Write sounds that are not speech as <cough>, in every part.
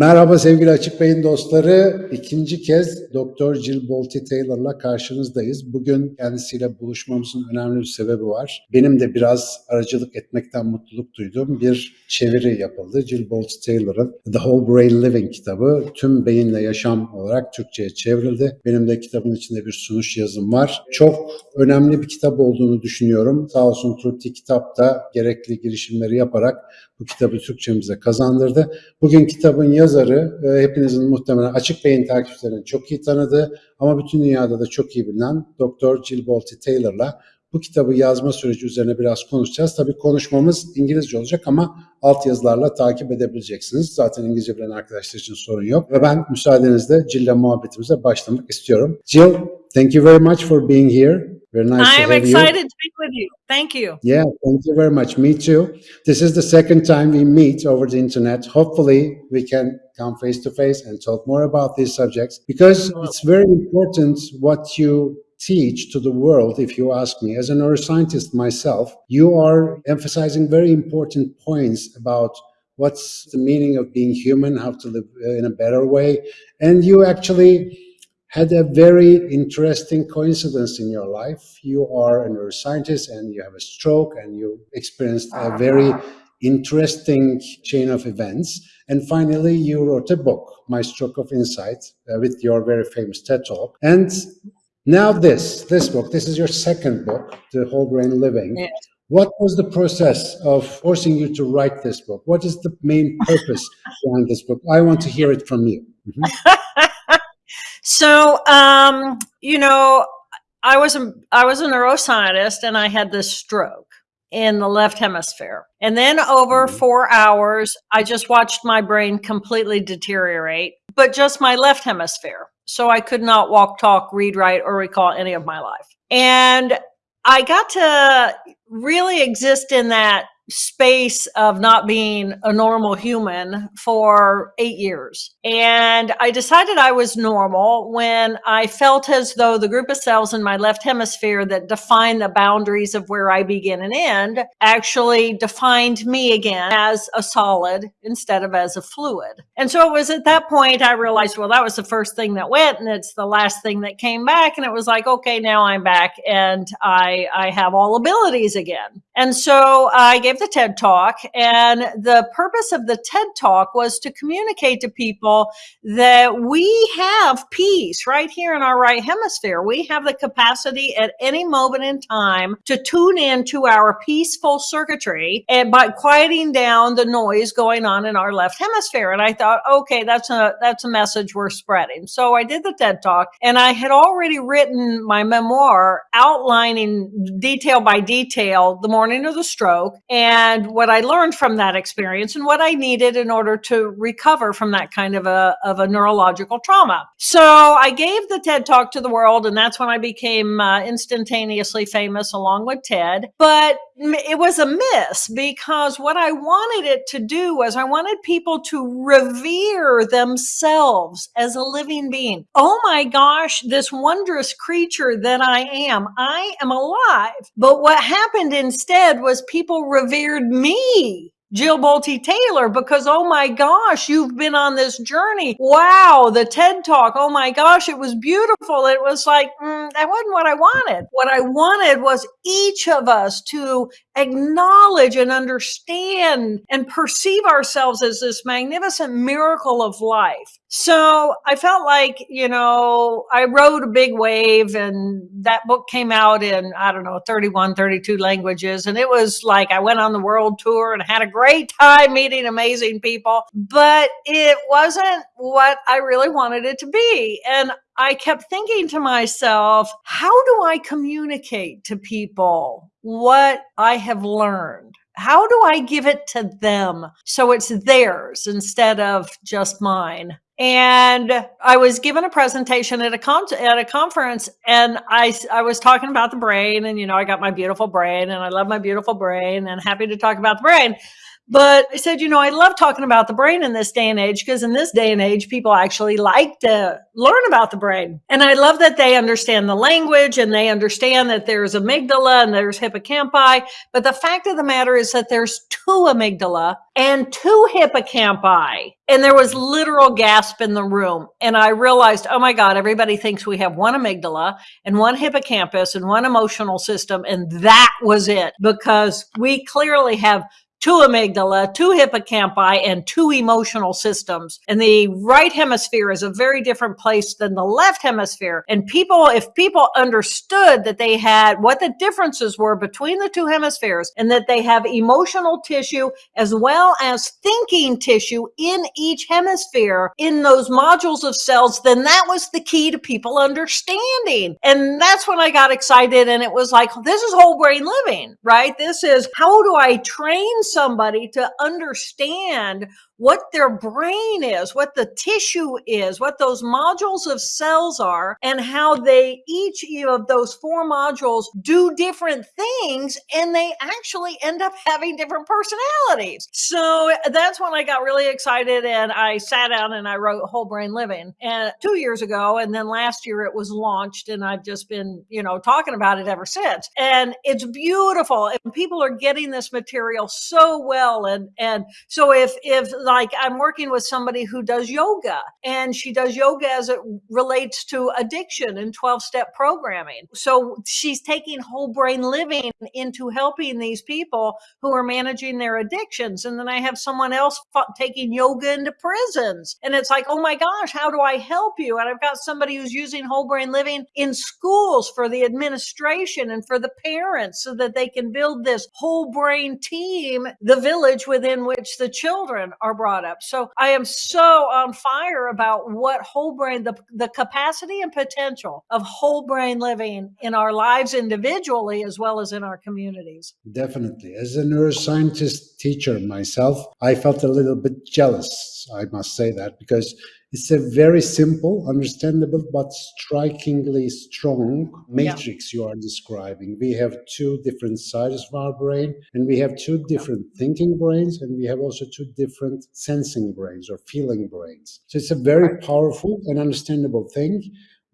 Merhaba sevgili Açık Beyin dostları. İkinci kez Doktor Jill Bolte Taylor'la karşınızdayız. Bugün kendisiyle buluşmamızın önemli bir sebebi var. Benim de biraz aracılık etmekten mutluluk duyduğum bir çeviri yapıldı. Jill Bolte Taylor'ın The Whole Brain Living kitabı tüm beyinle yaşam olarak Türkçe'ye çevrildi. Benim de kitabın içinde bir sunuş yazım var. Çok önemli bir kitap olduğunu düşünüyorum. Sağ olsun Trutti kitap da gerekli girişimleri yaparak bu kitabı Türkçemize kazandırdı. Bugün kitabın yazarı e, hepinizin muhtemelen açık beyin takipçilerinin çok iyi tanıdığı ama bütün dünyada da çok iyi bilinen Dr. Jill Bolte Taylor'la bu kitabı yazma süreci üzerine biraz konuşacağız. Tabii konuşmamız İngilizce olacak ama alt yazılarla takip edebileceksiniz. Zaten İngilizce bilen arkadaşlar için sorun yok. Ve ben müsaadenizle Jill'le muhabbetimize başlamak istiyorum. Jill, thank you very much for being here. Very nice I to am have you. excited to be with you. Thank you. Yeah, thank you very much. Me too. This is the second time we meet over the internet. Hopefully, we can come face to face and talk more about these subjects because it's very important what you teach to the world. If you ask me, as a neuroscientist myself, you are emphasizing very important points about what's the meaning of being human, how to live in a better way. And you actually had a very interesting coincidence in your life. You are a neuroscientist and you have a stroke and you experienced a very interesting chain of events. And finally, you wrote a book, My Stroke of Insight, uh, with your very famous TED Talk. And now this, this book, this is your second book, The Whole Brain Living. Yes. What was the process of forcing you to write this book? What is the main purpose behind this book? I want to hear it from you. Mhm. <laughs> So, um, you know, I was a I was a neuroscientist and I had this stroke in the left hemisphere. And then over Mhm. 4 hours, I just watched my brain completely deteriorate, but just my left hemisphere. So I could not walk, talk, read, write or recall any of my life. And I got to really exist in that space of not being a normal human for eight years. And I decided I was normal when I felt as though the group of cells in my left hemisphere that define the boundaries of where I begin and end actually defined me again as a solid instead of as a fluid. And so it was at that point I realized, well, that was the first thing that went and it's the last thing that came back. And it was like, okay, now I'm back and I, I have all abilities again. And so I gave the TED talk and the purpose of the TED talk was to communicate to people that we have peace right here in our right hemisphere. We have the capacity at any moment in time to tune in to our peaceful circuitry and by quieting down the noise going on in our left hemisphere. And I thought, okay, that's a that's a message we're spreading. So I did the TED talk and I had already written my memoir outlining detail by detail the morning of the stroke and what I learned from that experience and what I needed in order to recover from that kind of a of a neurological trauma. So I gave the TED talk to the world and that's when I became uh, instantaneously famous along with TED. But it was a miss because what I wanted it to do was I wanted people to revere themselves as a living being. Oh my gosh, this wondrous creature that I am. I am alive. But what happened instead was people revered me. Jill Bolte Taylor, because oh my gosh, you've been on this journey. Wow, the TED Talk. Oh my gosh, it was beautiful. It was like, mm, that wasn't what I wanted. What I wanted was each of us to acknowledge and understand and perceive ourselves as this magnificent miracle of life. So I felt like, you know, I rode a big wave and that book came out in, I don't know, 31, 32 languages. And it was like I went on the world tour and had a great time meeting amazing people, but it wasn't what I really wanted it to be. And I kept thinking to myself, how do I communicate to people what I have learned? How do I give it to them so it's theirs instead of just mine? And I was given a presentation at a con- at a conference, and I I was talking about the brain, and you know I got my beautiful brain, and I love my beautiful brain, and happy to talk about the brain. But I said, you know, I love talking about the brain in this day and age because in this day and age, people actually like to learn about the brain. And I love that they understand the language and they understand that there's amygdala and there's hippocampi. But the fact of the matter is that there's two amygdala and two hippocampi. And there was literal gasp in the room. And I realized, oh my God, everybody thinks we have one amygdala and one hippocampus and one emotional system. And that was it because we clearly have two amygdala, two hippocampi, and two emotional systems. And the right hemisphere is a very different place than the left hemisphere. And people, if people understood that they had what the differences were between the two hemispheres and that they have emotional tissue as well as thinking tissue in each hemisphere in those modules of cells, then that was the key to people understanding. And that's when I got excited. And it was like, this is whole brain living, right? This is how do I train somebody to understand what their brain is, what the tissue is, what those modules of cells are, and how they each of those four modules do different things and they actually end up having different personalities. So that's when I got really excited and I sat down and I wrote Whole Brain Living and two years ago. And then last year it was launched and I've just been, you know, talking about it ever since. And it's beautiful and people are getting this material so well. And, and so if, if like I'm working with somebody who does yoga and she does yoga as it relates to addiction and 12 step programming. So she's taking whole brain living into helping these people who are managing their addictions. And then I have someone else taking yoga into prisons. And it's like, oh my gosh, how do I help you? And I've got somebody who's using whole brain living in schools for the administration and for the parents so that they can build this whole brain team, the village within which the children are brought up. So I am so on fire about what whole brain, the, the capacity and potential of whole brain living in our lives individually as well as in our communities. Definitely. As a neuroscientist teacher myself, I felt a little bit jealous, I must say that, because it's a very simple, understandable, but strikingly strong matrix yeah. you are describing. We have two different sides of our brain, and we have two different thinking brains, and we have also two different sensing brains or feeling brains. So it's a very powerful and understandable thing.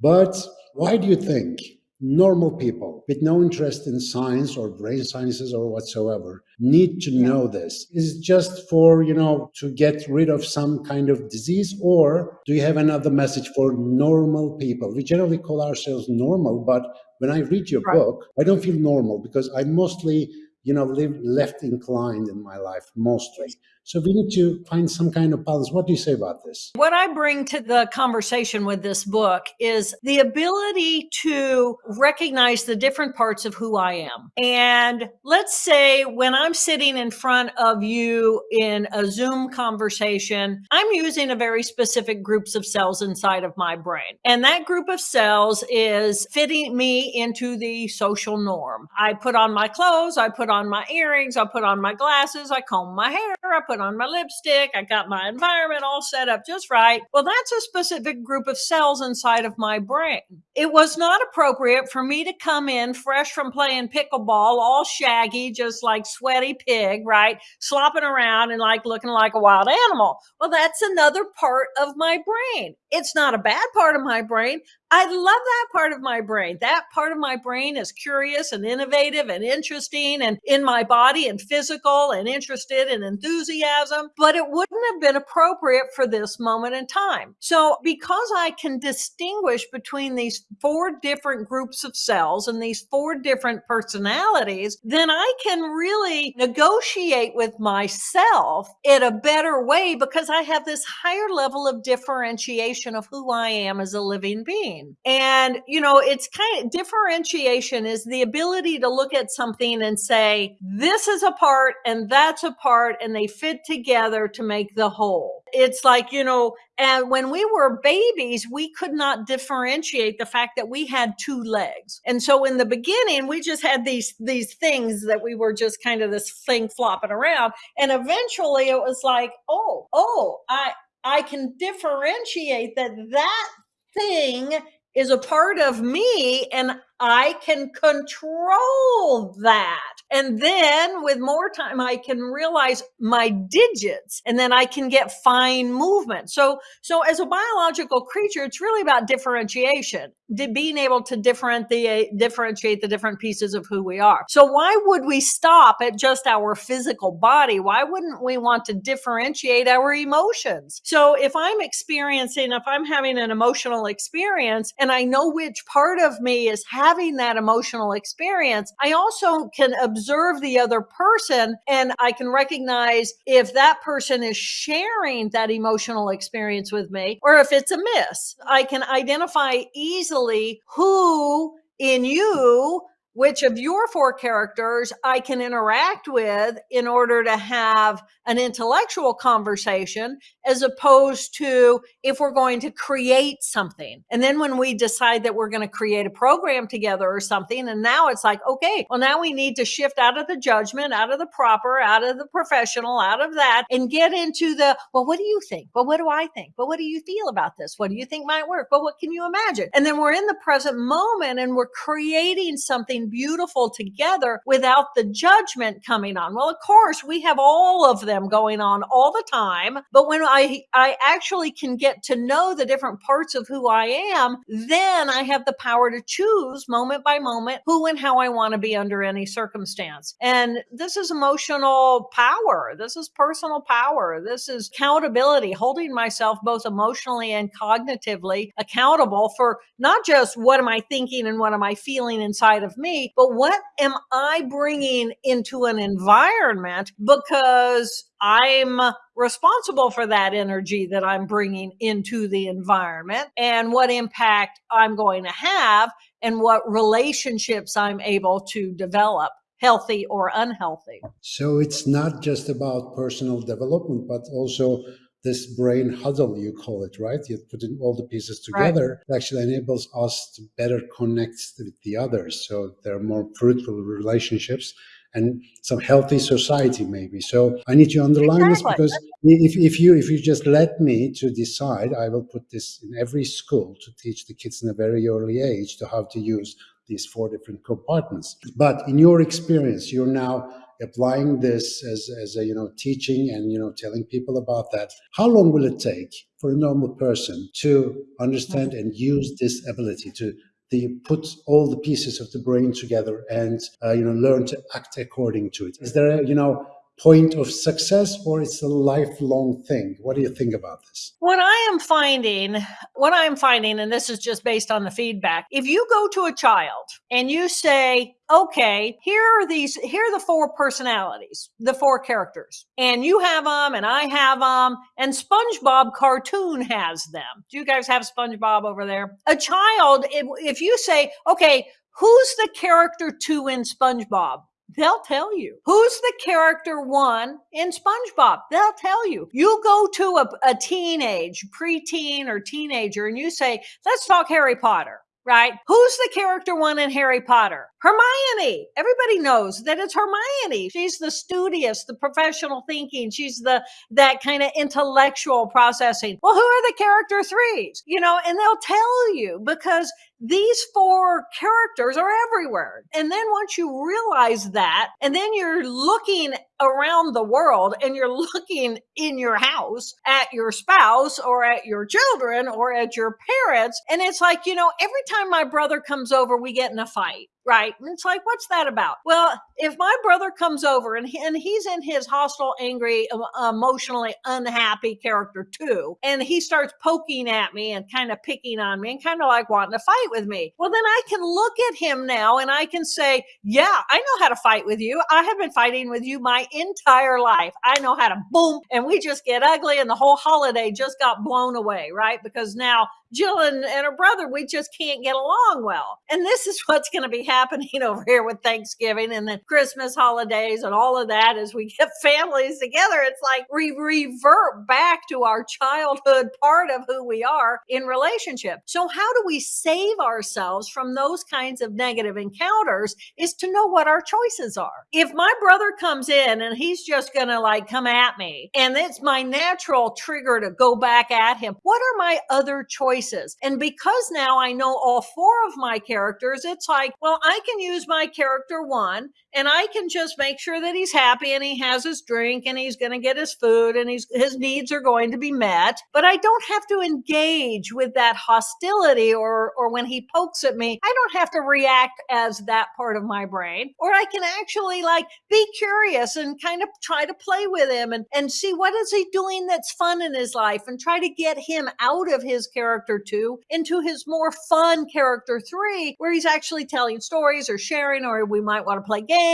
But why do you think normal people with no interest in science or brain sciences or whatsoever need to yeah. know this is it just for you know to get rid of some kind of disease or do you have another message for normal people we generally call ourselves normal but when i read your right. book i don't feel normal because i mostly you know live left inclined in my life mostly so we need to find some kind of balance. What do you say about this? What I bring to the conversation with this book is the ability to recognize the different parts of who I am. And let's say when I'm sitting in front of you in a Zoom conversation, I'm using a very specific groups of cells inside of my brain. And that group of cells is fitting me into the social norm. I put on my clothes, I put on my earrings, I put on my glasses, I comb my hair, I put put on my lipstick. I got my environment all set up just right. Well, that's a specific group of cells inside of my brain. It was not appropriate for me to come in fresh from playing pickleball, all shaggy, just like sweaty pig, right? Slopping around and like looking like a wild animal. Well, that's another part of my brain. It's not a bad part of my brain. I love that part of my brain. That part of my brain is curious and innovative and interesting and in my body and physical and interested and enthusiasm, but it wouldn't have been appropriate for this moment in time. So because I can distinguish between these four different groups of cells and these four different personalities, then I can really negotiate with myself in a better way because I have this higher level of differentiation of who I am as a living being. Mm-hmm. And, you know, it's kind of differentiation is the ability to look at something and say, this is a part and that's a part, and they fit together to make the whole. It's like, you know, and when we were babies, we could not differentiate the fact that we had two legs. And so in the beginning, we just had these, these things that we were just kind of this thing flopping around. And eventually it was like, oh, oh, I, I can differentiate that that thing is a part of me and I can control that. And then with more time, I can realize my digits and then I can get fine movement. So, so as a biological creature, it's really about differentiation, being able to differentiate, differentiate the different pieces of who we are. So why would we stop at just our physical body? Why wouldn't we want to differentiate our emotions? So if I'm experiencing, if I'm having an emotional experience and I know which part of me is having that emotional experience, I also can observe the other person and I can recognize if that person is sharing that emotional experience with me or if it's a miss. I can identify easily who in you which of your four characters I can interact with in order to have an intellectual conversation, as opposed to if we're going to create something. And then when we decide that we're going to create a program together or something, and now it's like, okay, well, now we need to shift out of the judgment, out of the proper, out of the professional, out of that, and get into the, well, what do you think? Well, what do I think? But what do you feel about this? What do you think might work? But what can you imagine? And then we're in the present moment and we're creating something beautiful together without the judgment coming on. Well, of course, we have all of them going on all the time. But when I, I actually can get to know the different parts of who I am, then I have the power to choose moment by moment who and how I want to be under any circumstance. And this is emotional power. This is personal power. This is accountability, holding myself both emotionally and cognitively accountable for not just what am I thinking and what am I feeling inside of me, but what am I bringing into an environment because I'm responsible for that energy that I'm bringing into the environment and what impact I'm going to have and what relationships I'm able to develop healthy or unhealthy. So it's not just about personal development, but also this brain huddle, you call it, right? You put in all the pieces together. Right. It actually enables us to better connect with the others. So there are more fruitful relationships and some healthy society maybe. So I need to underline exactly. this because if, if you if you just let me to decide, I will put this in every school to teach the kids in a very early age to how to use these four different compartments. But in your experience, you're now applying this as, as a you know teaching and you know telling people about that how long will it take for a normal person to understand and use this ability to the put all the pieces of the brain together and uh, you know learn to act according to it? Is there a you know point of success or it's a lifelong thing? What do you think about this? What i am finding what i'm finding and this is just based on the feedback if you go to a child and you say okay here are these here are the four personalities the four characters and you have them and i have them and spongebob cartoon has them. Do you guys have spongebob over there? A child if, you say okay who's the character two in spongebob They'll tell you. Who's the character one in SpongeBob? They'll tell you. You go to a, a teenage, preteen, or teenager and you say, let's talk Harry Potter right? Who's the character one in Harry Potter? Hermione. Everybody knows that it's Hermione. She's the studious, the professional thinking. She's the that kind of intellectual processing. Well, who are the character threes? You know, and they'll tell you because these four characters are everywhere. And then once you realize that, and then you're looking around the world and you're <laughs> looking in your house at your spouse or at your children or at your parents, and it's like, you know, every time my brother comes over, we get in a fight right? And it's like, what's that about? Well, if my brother comes over and, he, and he's in his hostile, angry, emotionally unhappy character two, and he starts poking at me and kind of picking on me and kind of like wanting to fight with me, well, then I can look at him now and I can say, yeah, I know how to fight with you. I have been fighting with you my entire life. I know how to boom, and we just get ugly, and the whole holiday just got blown away, right? Because now Jill and, and her brother, we just can't get along well. And this is <laughs> what's going to be happening <laughs> over here with Thanksgiving and the Christmas holidays and all of that as we get <laughs> families together. It's like we revert back to our childhood part of who we are in relationship. So how do we save ourselves from those kinds of negative encounters is to know what our choices are. If my brother comes in and he's just going to like come at me and it's my natural trigger to go back at him, what are my other choices? Choices. And because now I know all four of my characters, it's like, well, I can use my character one and I can just make sure that he's happy and he has his drink and he's going to get his food and he's, his needs are going to be met. But I don't have to engage with that hostility or, or when he pokes at me, I don't have to react as that part of my brain. Or I can actually like be curious and kind of try to play with him and, and see what is he doing that's fun in his life and try to get him out of his character two into his more fun character three, where he's actually telling stories or sharing, or we might want to play games,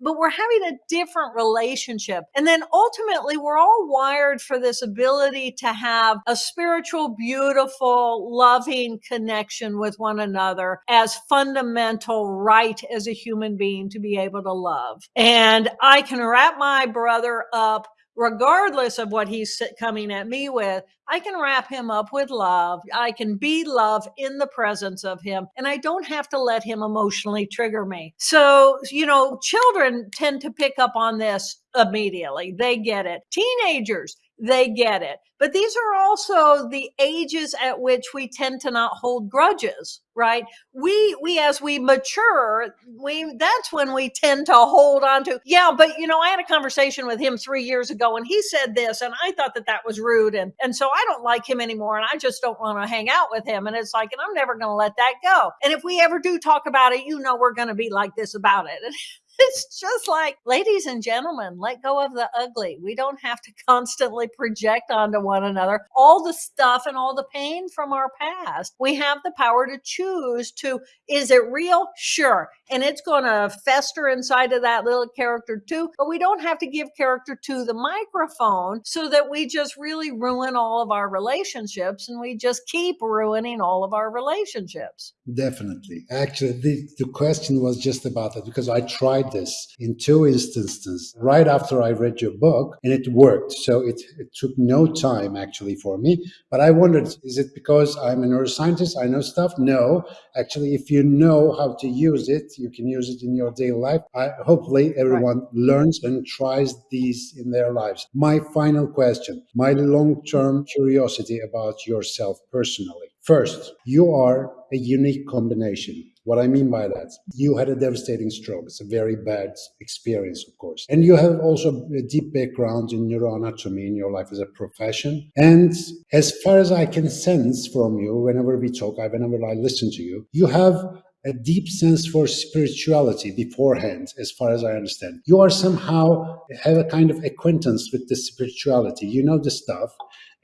but we're having a different relationship. And then ultimately, we're all wired for this ability to have a spiritual, beautiful, loving connection with one another as fundamental right as a human being to be able to love. And I can wrap my brother up regardless of what he's coming at me with, I can wrap him up with love. I can be love in the presence of him, and I don't have to let him emotionally trigger me. So, you know, children tend to pick up on this immediately. They get it. Teenagers, they get it. But these are also the ages at which we tend to not hold grudges, right? We we as we mature, we that's when we tend to hold on to. Yeah, but you know, I had a conversation with him 3 years ago and he said this and I thought that that was rude and and so I don't like him anymore and I just don't want to hang out with him and it's like and I'm never going to let that go. And if we ever do talk about it, you know we're going to be like this about it. <laughs> it's just like, ladies and gentlemen, let go of the ugly. We don't have to <laughs> constantly project onto one another all the stuff and all the pain from our past. We have the power to choose two, is it real? Sure. And it's going to fester inside of that little character two. But we don't have to give character to the microphone so that we just really ruin all of our relationships and we just keep ruining all of our relationships. Definitely. Actually, the, the question was just about that because I tried this in two instances right after I read your book and it worked. So it, it took no time actually for me. But I wondered, is it because I'm a neuroscientist? I know stuff? No. Actually, if you know how to use it, you can use it in your daily life. I, hopefully, everyone right. learns and tries these in their lives. My final question, my long term curiosity about yourself personally. First, you are a unique combination. What I mean by that, you had a devastating stroke. It's a very bad experience, of course. And you have also a deep background in neuroanatomy in your life as a profession. And as far as I can sense from you, whenever we talk, whenever I listen to you, you have a deep sense for spirituality beforehand, as far as I understand. You are somehow have a kind of acquaintance with the spirituality. You know the stuff.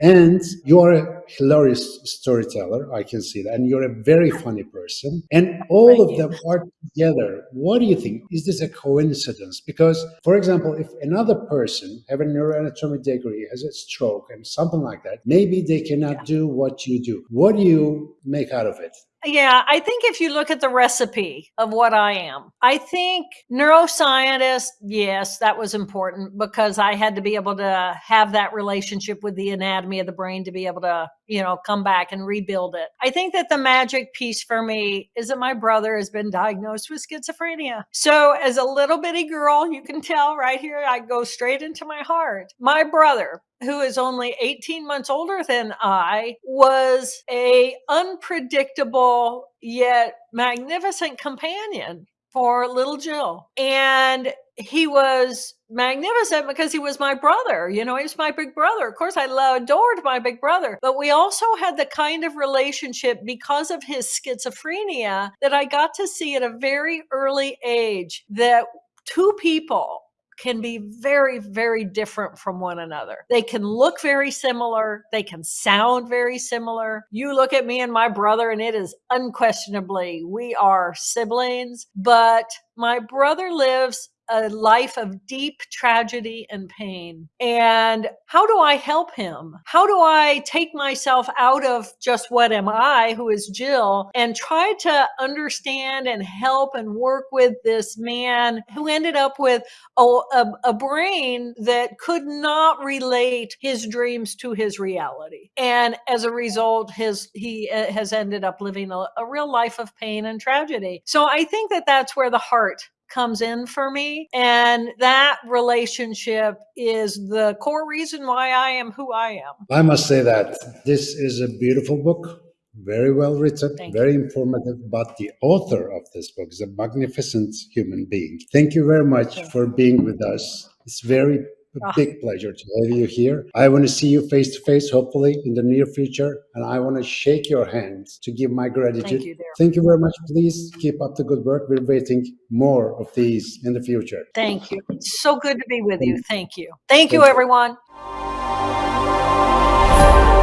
And you're a hilarious storyteller, I can see that. And you're a very funny person. And all Thank of you. them are together. What do you think? Is this a coincidence? Because, for example, if another person have a neuroanatomy degree, has a stroke and something like that, maybe they cannot yeah. do what you do. What do you make out of it? Yeah, I think if you look at the recipe of what I am, I think neuroscientist, yes, that was important because I had to be able to have that relationship with the anatomy of the brain to be able to, you know, come back and rebuild it. I think that the magic piece for me is that my brother has been diagnosed with schizophrenia. So as a little bitty girl, you can tell right here, I go straight into my heart. My brother, who is only 18 months older than I, was a unpredictable yet magnificent companion for little Jill. And he was magnificent because he was my brother. You know, he was my big brother. Of course, I adored my big brother, but we also had the kind of relationship because of his schizophrenia that I got to see at a very early age that two people can be very, very different from one another. They can look very similar. They can sound very similar. You look at me and my brother, and it is unquestionably we are siblings, but my brother lives a life of deep tragedy and pain. And how do I help him? How do I take myself out of just what am I, who is Jill, and try to understand and help and work with this man who ended up with a, a, a brain that could not relate his dreams to his reality. And as a result, his he uh, has ended up living a, a real life of pain and tragedy. So I think that that's where the heart comes in for me. And that relationship is the core reason why I am who I am. I must say that this is a beautiful book, very well written, Thank very informative, but the author of this book is a magnificent human being. Thank you very much for being with us. It's very a ah. big pleasure to have you here. I want to see you face to face, hopefully in the near future. And I want to shake your hand to give my gratitude. Thank you, Thank you very much. Please keep up the good work. We're waiting more of these in the future. Thank you. It's so good to be with Thank you. you. Thank you. Thank, Thank you, everyone. You.